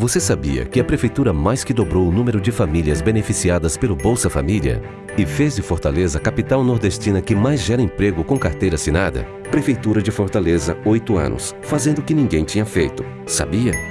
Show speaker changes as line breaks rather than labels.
Você sabia que a Prefeitura mais que dobrou o número de famílias beneficiadas pelo Bolsa Família? E fez de Fortaleza a capital nordestina que mais gera emprego com carteira assinada? Prefeitura de Fortaleza, oito anos, fazendo o que ninguém tinha feito. Sabia?